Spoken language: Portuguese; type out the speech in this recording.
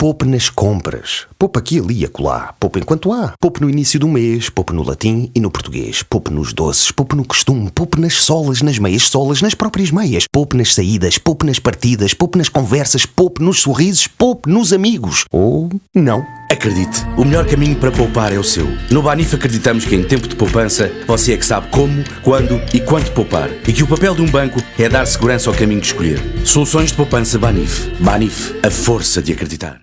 Poupe nas compras. Poupe aqui, ali e acolá. Poupe enquanto há. Poupe no início do mês. Poupe no latim e no português. Poupe nos doces. Poupe no costume. Poupe nas solas, nas meias solas, nas próprias meias. Poupe nas saídas. Poupe nas partidas. Poupe nas conversas. Poupe nos sorrisos. Poupe nos amigos. Ou não. Acredite, o melhor caminho para poupar é o seu. No Banif acreditamos que em tempo de poupança você é que sabe como, quando e quanto poupar e que o papel de um banco é dar segurança ao caminho de escolher. Soluções de poupança Banif. Banif, a força de acreditar.